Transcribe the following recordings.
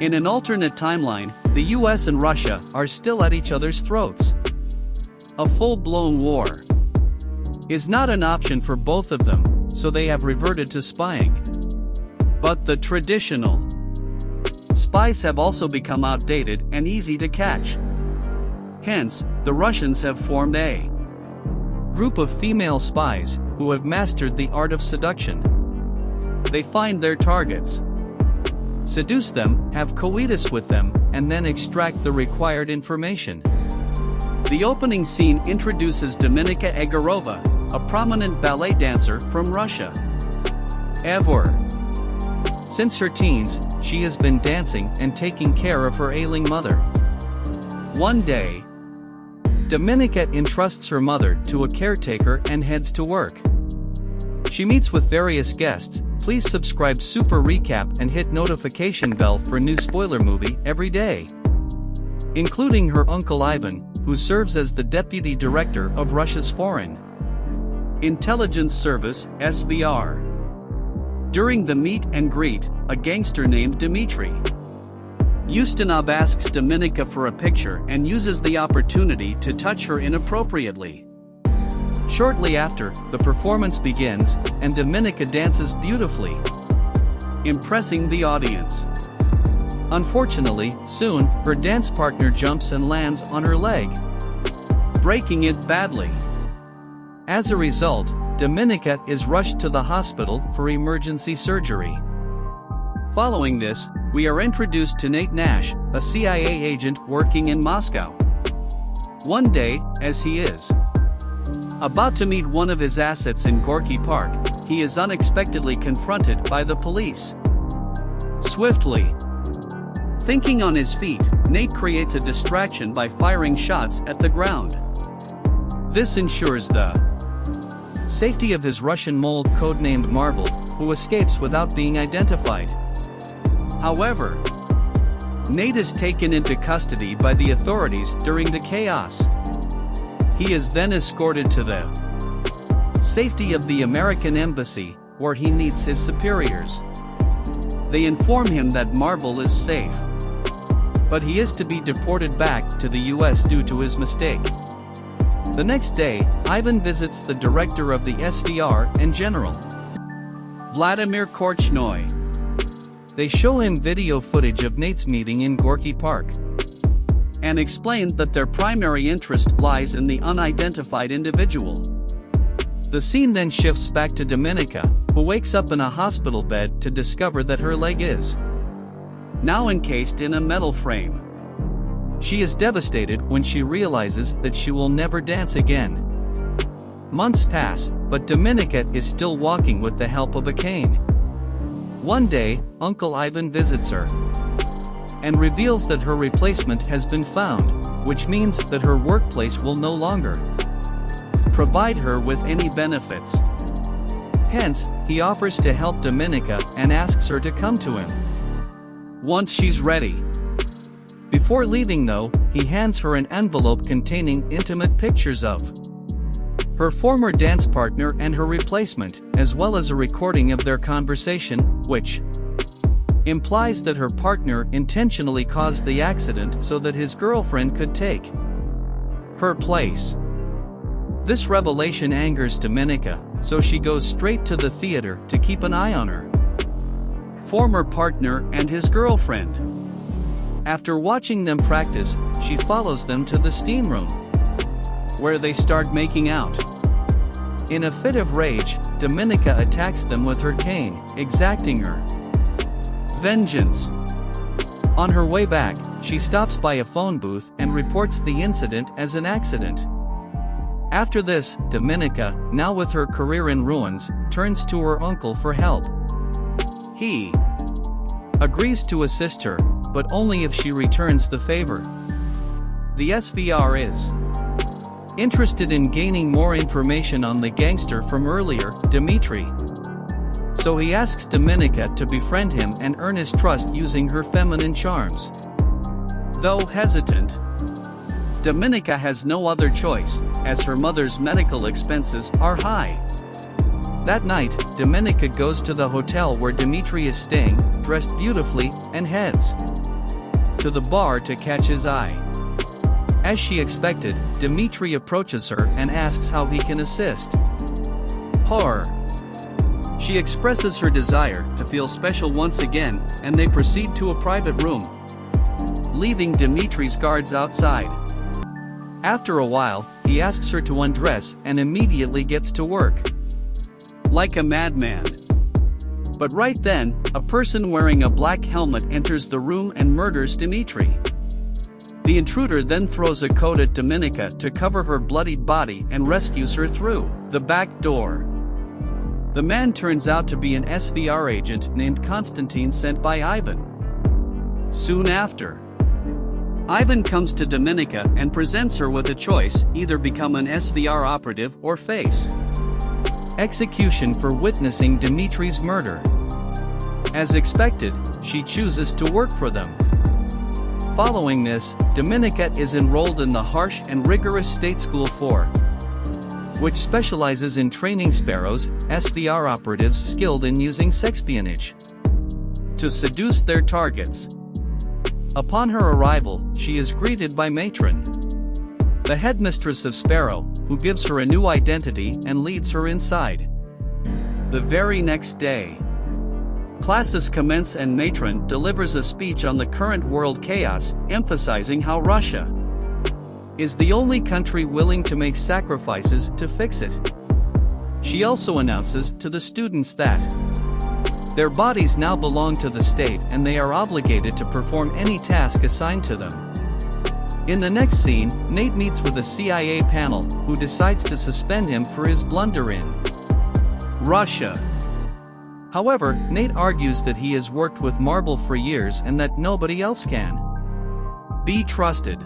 In an alternate timeline, the US and Russia are still at each other's throats. A full blown war is not an option for both of them, so they have reverted to spying. But the traditional spies have also become outdated and easy to catch. Hence, the Russians have formed a group of female spies who have mastered the art of seduction. They find their targets, seduce them, have coitus with them, and then extract the required information. The opening scene introduces Dominika Egorova, a prominent ballet dancer from Russia. Ever since her teens, she has been dancing and taking care of her ailing mother. One day, Dominika entrusts her mother to a caretaker and heads to work. She meets with various guests, please subscribe Super Recap and hit notification bell for new spoiler movie every day. Including her uncle Ivan, who serves as the deputy director of Russia's Foreign Intelligence Service, SVR. During the meet and greet, a gangster named Dmitry Ustinov asks Dominika for a picture and uses the opportunity to touch her inappropriately. Shortly after, the performance begins, and Dominika dances beautifully, impressing the audience. Unfortunately, soon, her dance partner jumps and lands on her leg, breaking it badly. As a result, Dominika is rushed to the hospital for emergency surgery. Following this, we are introduced to Nate Nash, a CIA agent working in Moscow. One day, as he is about to meet one of his assets in Gorky Park, he is unexpectedly confronted by the police. Swiftly, thinking on his feet, Nate creates a distraction by firing shots at the ground. This ensures the safety of his Russian mold codenamed Marble, who escapes without being identified. However, Nate is taken into custody by the authorities during the chaos. He is then escorted to the safety of the American embassy, where he meets his superiors. They inform him that Marble is safe. But he is to be deported back to the US due to his mistake. The next day, Ivan visits the director of the SVR and general, Vladimir Korchnoi. They show him video footage of Nate's meeting in Gorky Park and explained that their primary interest lies in the unidentified individual. The scene then shifts back to Dominika, who wakes up in a hospital bed to discover that her leg is now encased in a metal frame. She is devastated when she realizes that she will never dance again. Months pass, but Dominika is still walking with the help of a cane. One day, Uncle Ivan visits her and reveals that her replacement has been found, which means that her workplace will no longer provide her with any benefits. Hence, he offers to help Dominika and asks her to come to him once she's ready. Before leaving though, he hands her an envelope containing intimate pictures of her former dance partner and her replacement, as well as a recording of their conversation, which implies that her partner intentionally caused the accident so that his girlfriend could take her place. This revelation angers Dominika, so she goes straight to the theater to keep an eye on her former partner and his girlfriend. After watching them practice, she follows them to the steam room, where they start making out. In a fit of rage, Dominika attacks them with her cane, exacting her vengeance. On her way back, she stops by a phone booth and reports the incident as an accident. After this, Dominika, now with her career in ruins, turns to her uncle for help. He agrees to assist her, but only if she returns the favor. The SVR is interested in gaining more information on the gangster from earlier, Dmitry. So he asks Dominika to befriend him and earn his trust using her feminine charms. Though hesitant, Dominika has no other choice, as her mother's medical expenses are high. That night, Dominika goes to the hotel where Dimitri is staying, dressed beautifully, and heads to the bar to catch his eye. As she expected, Dimitri approaches her and asks how he can assist. Horror. She expresses her desire to feel special once again, and they proceed to a private room, leaving Dimitri's guards outside. After a while, he asks her to undress and immediately gets to work. Like a madman. But right then, a person wearing a black helmet enters the room and murders Dimitri. The intruder then throws a coat at Dominika to cover her bloodied body and rescues her through the back door. The man turns out to be an SVR agent named Konstantin sent by Ivan. Soon after, Ivan comes to Dominika and presents her with a choice either become an SVR operative or face execution for witnessing Dimitri's murder. As expected, she chooses to work for them. Following this, Dominika is enrolled in the harsh and rigorous State School 4 which specializes in training sparrows, SVR operatives skilled in using sexpionage to seduce their targets. Upon her arrival, she is greeted by Matron, the headmistress of Sparrow, who gives her a new identity and leads her inside. The very next day, classes commence and Matron delivers a speech on the current world chaos, emphasizing how Russia is the only country willing to make sacrifices to fix it. She also announces to the students that their bodies now belong to the state and they are obligated to perform any task assigned to them. In the next scene, Nate meets with a CIA panel who decides to suspend him for his blunder in Russia. However, Nate argues that he has worked with Marble for years and that nobody else can be trusted.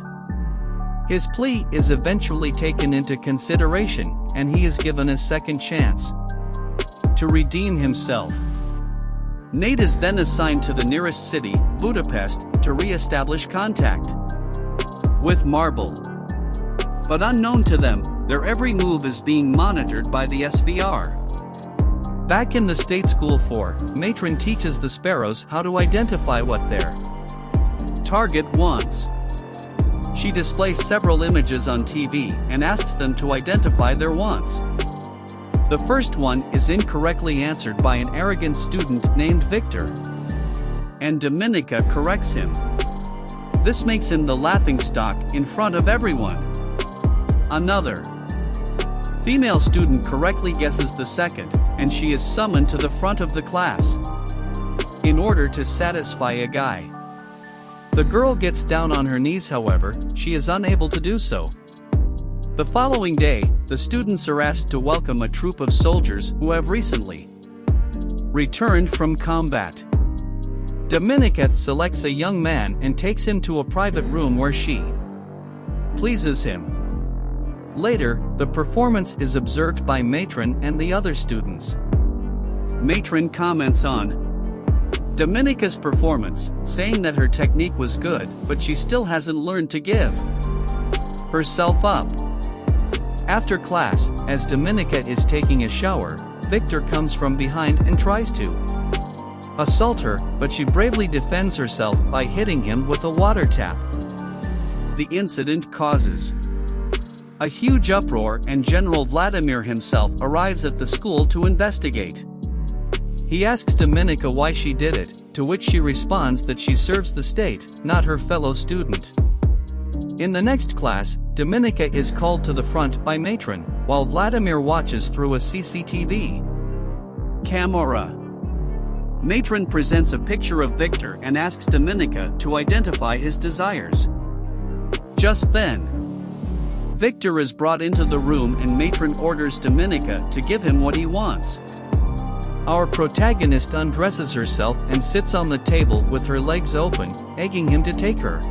His plea is eventually taken into consideration, and he is given a second chance to redeem himself. Nate is then assigned to the nearest city, Budapest, to re-establish contact with Marble. But unknown to them, their every move is being monitored by the SVR. Back in the State School 4, Matron teaches the sparrows how to identify what their target wants. She displays several images on TV and asks them to identify their wants. The first one is incorrectly answered by an arrogant student named Victor. And Dominika corrects him. This makes him the laughingstock in front of everyone. Another female student correctly guesses the second, and she is summoned to the front of the class in order to satisfy a guy. The girl gets down on her knees however, she is unable to do so. The following day, the students are asked to welcome a troop of soldiers who have recently returned from combat. Dominika selects a young man and takes him to a private room where she pleases him. Later, the performance is observed by Matron and the other students. Matron comments on Dominika's performance, saying that her technique was good, but she still hasn't learned to give herself up. After class, as Dominika is taking a shower, Victor comes from behind and tries to assault her, but she bravely defends herself by hitting him with a water tap. The incident causes a huge uproar and General Vladimir himself arrives at the school to investigate. He asks Dominika why she did it, to which she responds that she serves the state, not her fellow student. In the next class, Dominika is called to the front by Matron, while Vladimir watches through a CCTV camera. Matron presents a picture of Victor and asks Dominika to identify his desires. Just then, Victor is brought into the room and Matron orders Dominika to give him what he wants. Our protagonist undresses herself and sits on the table with her legs open, egging him to take her.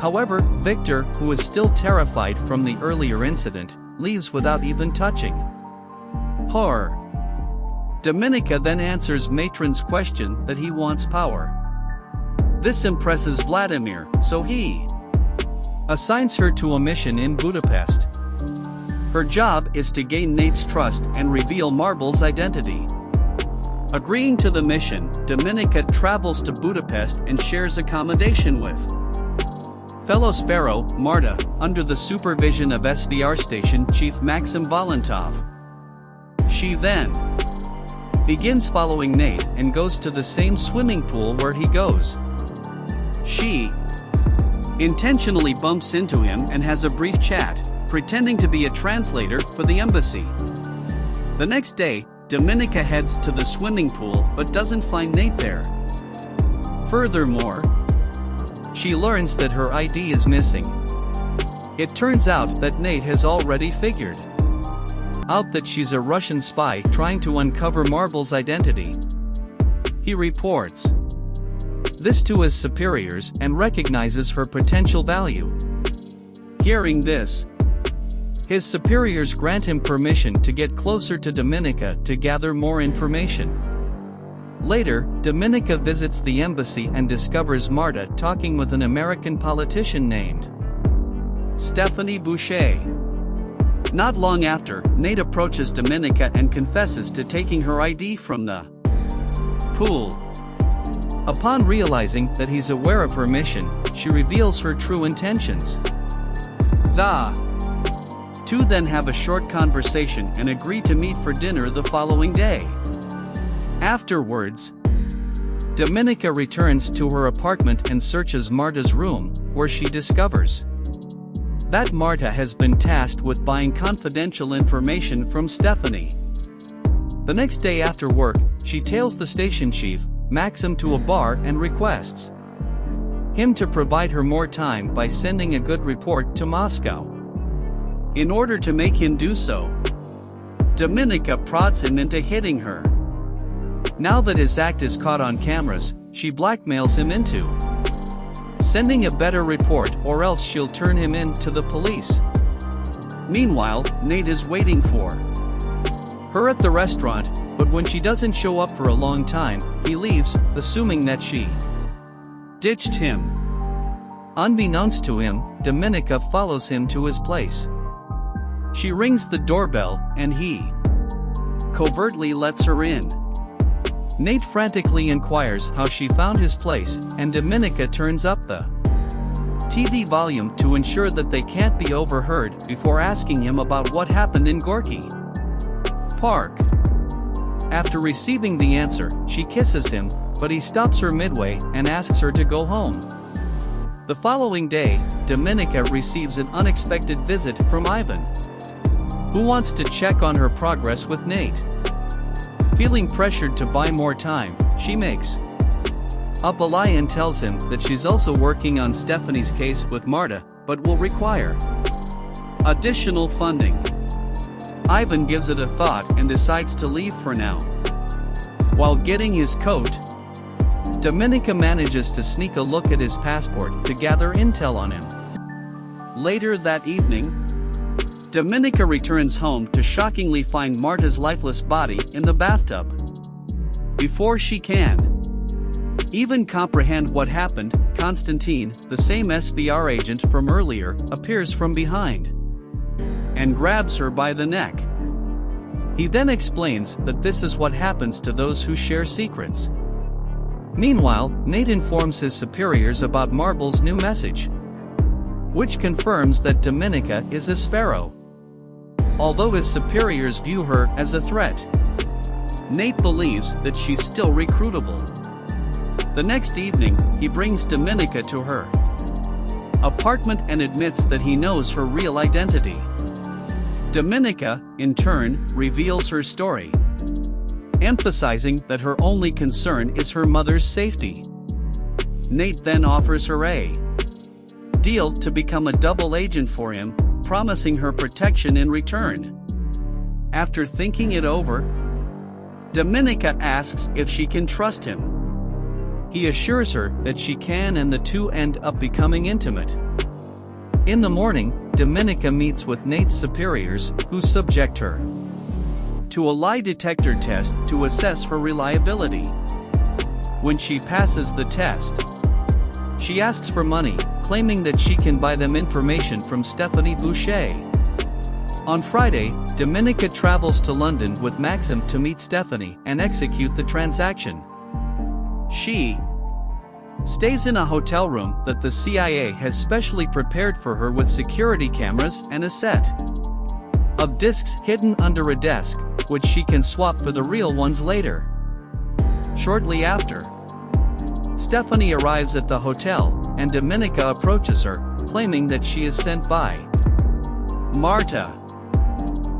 However, Victor, who is still terrified from the earlier incident, leaves without even touching. Horror. Dominika then answers Matron's question that he wants power. This impresses Vladimir, so he assigns her to a mission in Budapest. Her job is to gain Nate's trust and reveal Marble's identity. Agreeing to the mission, Dominika travels to Budapest and shares accommodation with fellow Sparrow, Marta, under the supervision of SVR station chief Maxim Volontov. She then begins following Nate and goes to the same swimming pool where he goes. She intentionally bumps into him and has a brief chat, pretending to be a translator for the embassy. The next day, Dominika heads to the swimming pool but doesn't find Nate there. Furthermore, she learns that her ID is missing. It turns out that Nate has already figured out that she's a Russian spy trying to uncover Marble's identity. He reports this to his superiors and recognizes her potential value. Hearing this, his superiors grant him permission to get closer to Dominika to gather more information. Later, Dominika visits the embassy and discovers Marta talking with an American politician named Stephanie Boucher. Not long after, Nate approaches Dominika and confesses to taking her ID from the pool. Upon realizing that he's aware of her mission, she reveals her true intentions. The two then have a short conversation and agree to meet for dinner the following day. Afterwards, Dominika returns to her apartment and searches Marta's room, where she discovers that Marta has been tasked with buying confidential information from Stephanie. The next day after work, she tails the station chief, Maxim to a bar and requests him to provide her more time by sending a good report to Moscow. In order to make him do so, Dominika prods him into hitting her. Now that his act is caught on cameras, she blackmails him into sending a better report or else she'll turn him in to the police. Meanwhile, Nate is waiting for her at the restaurant, but when she doesn't show up for a long time, he leaves, assuming that she ditched him. Unbeknownst to him, Dominika follows him to his place. She rings the doorbell, and he covertly lets her in. Nate frantically inquires how she found his place, and Dominika turns up the TV volume to ensure that they can't be overheard before asking him about what happened in Gorky Park. After receiving the answer, she kisses him, but he stops her midway and asks her to go home. The following day, Dominika receives an unexpected visit from Ivan, who wants to check on her progress with Nate. Feeling pressured to buy more time, she makes up a lie and tells him that she's also working on Stephanie's case with Marta, but will require additional funding. Ivan gives it a thought and decides to leave for now. While getting his coat, Dominika manages to sneak a look at his passport to gather intel on him. Later that evening, Dominika returns home to shockingly find Marta's lifeless body in the bathtub. Before she can even comprehend what happened, Konstantin, the same SVR agent from earlier, appears from behind and grabs her by the neck. He then explains that this is what happens to those who share secrets. Meanwhile, Nate informs his superiors about Marble's new message, which confirms that Dominika is a sparrow although his superiors view her as a threat. Nate believes that she's still recruitable. The next evening, he brings Dominika to her apartment and admits that he knows her real identity. Dominika, in turn, reveals her story, emphasizing that her only concern is her mother's safety. Nate then offers her a deal to become a double agent for him promising her protection in return. After thinking it over, Dominika asks if she can trust him. He assures her that she can and the two end up becoming intimate. In the morning, Dominika meets with Nate's superiors, who subject her to a lie detector test to assess her reliability. When she passes the test, she asks for money, claiming that she can buy them information from Stephanie Boucher. On Friday, Dominika travels to London with Maxim to meet Stephanie and execute the transaction. She stays in a hotel room that the CIA has specially prepared for her with security cameras and a set of discs hidden under a desk, which she can swap for the real ones later. Shortly after, Stephanie arrives at the hotel, and Dominika approaches her, claiming that she is sent by Marta.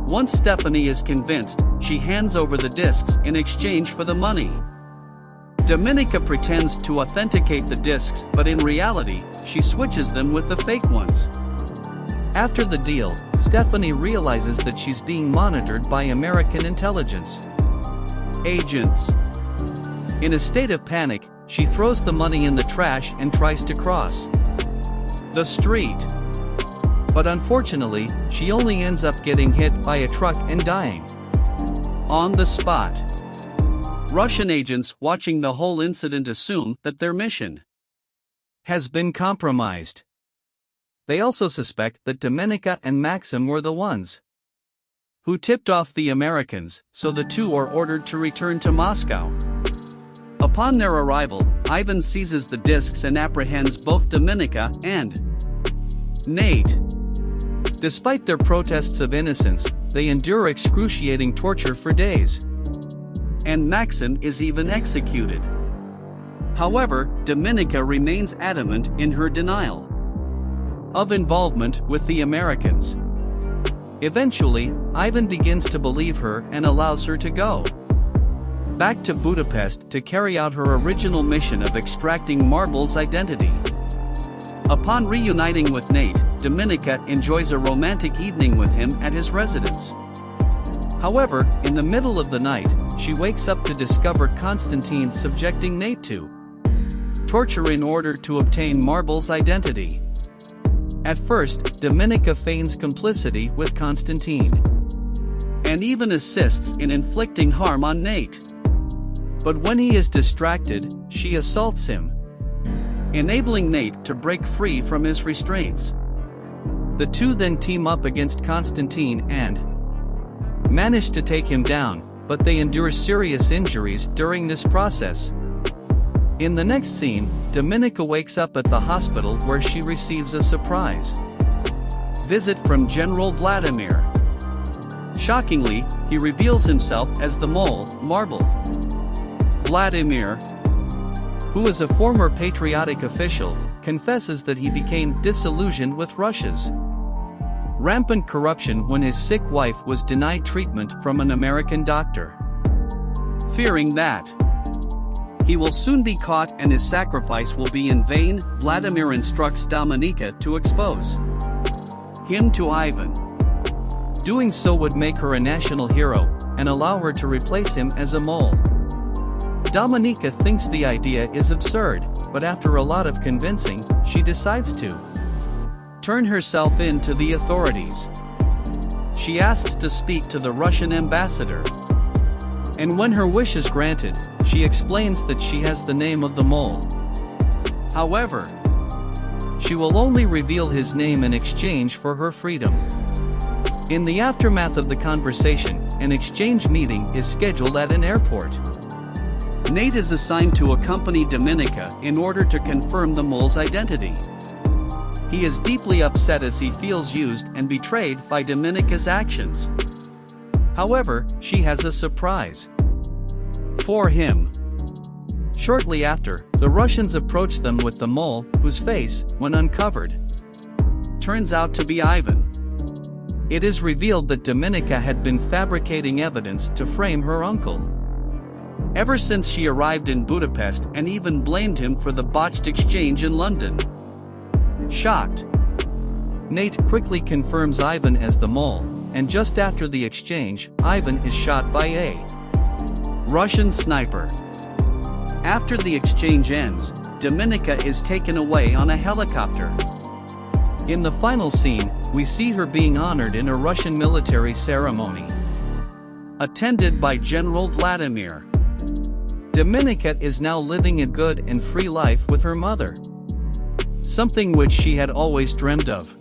Once Stephanie is convinced, she hands over the discs in exchange for the money. Dominika pretends to authenticate the discs, but in reality, she switches them with the fake ones. After the deal, Stephanie realizes that she's being monitored by American intelligence agents. In a state of panic, she throws the money in the trash and tries to cross the street. But unfortunately, she only ends up getting hit by a truck and dying on the spot. Russian agents watching the whole incident assume that their mission has been compromised. They also suspect that Dominika and Maxim were the ones who tipped off the Americans, so the two are ordered to return to Moscow. Upon their arrival, Ivan seizes the discs and apprehends both Dominika and Nate. Despite their protests of innocence, they endure excruciating torture for days and Maxim is even executed. However, Dominika remains adamant in her denial of involvement with the Americans. Eventually, Ivan begins to believe her and allows her to go back to Budapest to carry out her original mission of extracting Marble's identity. Upon reuniting with Nate, Dominika enjoys a romantic evening with him at his residence. However, in the middle of the night, she wakes up to discover Constantine subjecting Nate to torture in order to obtain Marble's identity. At first, Dominika feigns complicity with Constantine and even assists in inflicting harm on Nate. But when he is distracted, she assaults him, enabling Nate to break free from his restraints. The two then team up against Constantine and manage to take him down, but they endure serious injuries during this process. In the next scene, Dominika wakes up at the hospital where she receives a surprise visit from General Vladimir. Shockingly, he reveals himself as the mole, Marble. Vladimir, who is a former patriotic official, confesses that he became disillusioned with Russia's rampant corruption when his sick wife was denied treatment from an American doctor. Fearing that he will soon be caught and his sacrifice will be in vain, Vladimir instructs Dominika to expose him to Ivan. Doing so would make her a national hero and allow her to replace him as a mole. Dominika thinks the idea is absurd, but after a lot of convincing, she decides to turn herself in to the authorities. She asks to speak to the Russian ambassador. And when her wish is granted, she explains that she has the name of the mole. However, she will only reveal his name in exchange for her freedom. In the aftermath of the conversation, an exchange meeting is scheduled at an airport. Nate is assigned to accompany Dominika in order to confirm the mole's identity. He is deeply upset as he feels used and betrayed by Dominika's actions. However, she has a surprise for him. Shortly after, the Russians approach them with the mole, whose face, when uncovered, turns out to be Ivan. It is revealed that Dominika had been fabricating evidence to frame her uncle. Ever since she arrived in Budapest and even blamed him for the botched exchange in London. Shocked. Nate quickly confirms Ivan as the mole, and just after the exchange, Ivan is shot by a Russian sniper. After the exchange ends, Dominika is taken away on a helicopter. In the final scene, we see her being honored in a Russian military ceremony. Attended by General Vladimir. Dominika is now living a good and free life with her mother something which she had always dreamed of.